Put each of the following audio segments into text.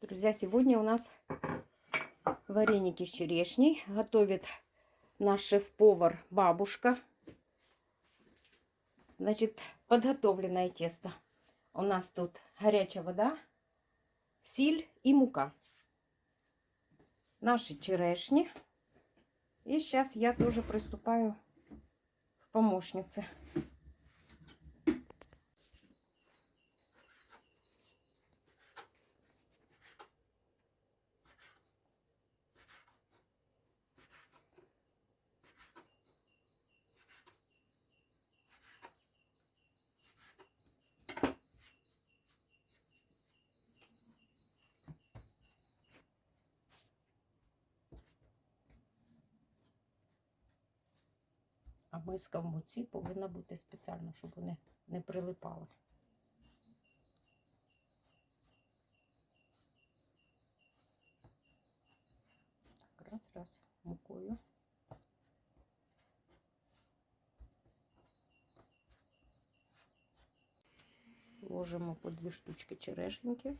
Друзья, сегодня у нас вареники с черешней. Готовит наш шеф-повар бабушка. Значит, подготовленное тесто. У нас тут горячая вода, сіль и мука. Наши черешни. И сейчас я тоже приступаю в помощницы. А миска в муці повинна бути спеціально, щоб вони не прилипали. Раз, раз, мукою. Ложимо по дві штучки черешеньки,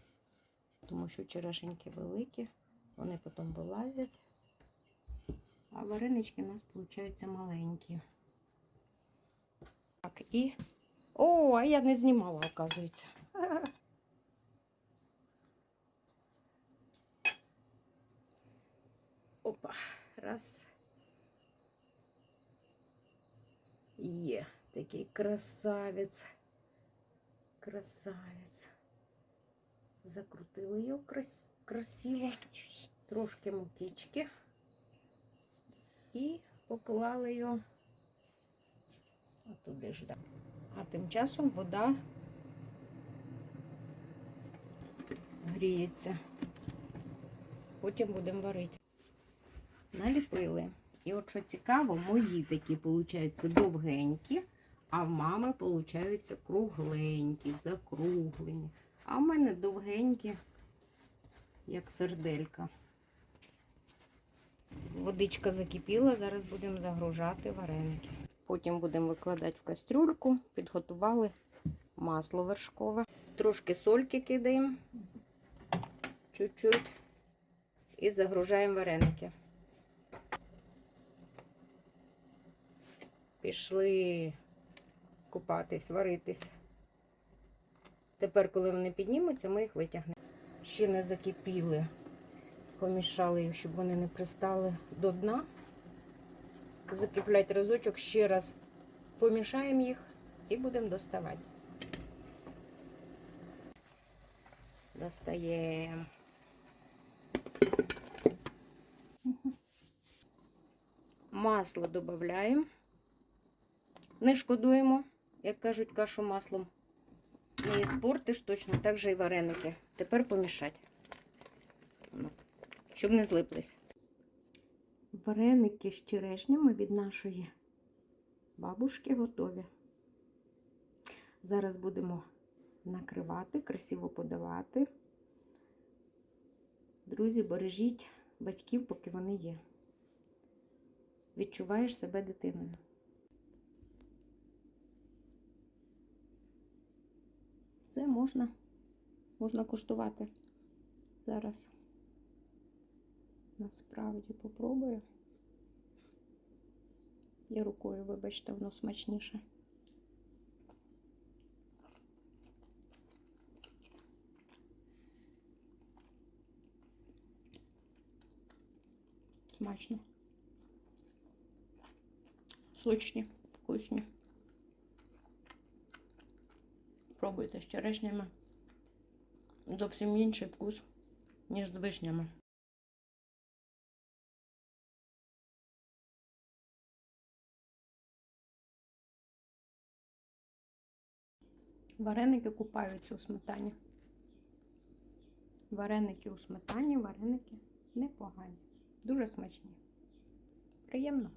тому що черешеньки великі, вони потім вилазять. А варенички у нас получаються маленькі. Так, і. О, а я не знімала, оказується. Опа, раз. Є такий красавець. Красавець. Закрутили його крас... красиво. Трошки мукички і поклали його туди ж. А тим часом вода гріється. Потім будемо варити. Наліпили. І от що цікаво, мої такі, виходять, довгенькі, а в мами, виходять, кругленькі, закруглені. А в мене довгенькі, як серделька. Водичка закипіла, зараз будемо загружати вареники. Потім будемо викладати в кастрюльку, підготували масло вершкове. Трошки сольки кидаємо, чуть-чуть, і загружаємо вареники. Пішли купатись, варитись. Тепер, коли вони піднімуться, ми їх витягнемо. Ще не закипіли помішали їх, щоб вони не пристали до дна. Закиплять разочок, ще раз помішаємо їх і будемо доставати. Достаємо. Масло додаємо. Не шкодуємо, як кажуть, кашу маслом. Не спортиш точно так же і вареники. Тепер помішати щоб не злиплись. Вареники з черешнями від нашої бабушки готові. Зараз будемо накривати, красиво подавати. Друзі, бережіть батьків, поки вони є. Відчуваєш себе дитиною. Це можна, можна куштувати зараз. Насправді попробую. І рукою, вибачте, воно смачніше. Смачно. Сочні, вкусні. Пробуйте з черешнями. Зовсім інший вкус, ніж з вишнями. Вареники купаються у сметані. Вареники у сметані, вареники непогані. Дуже смачні. Приємно.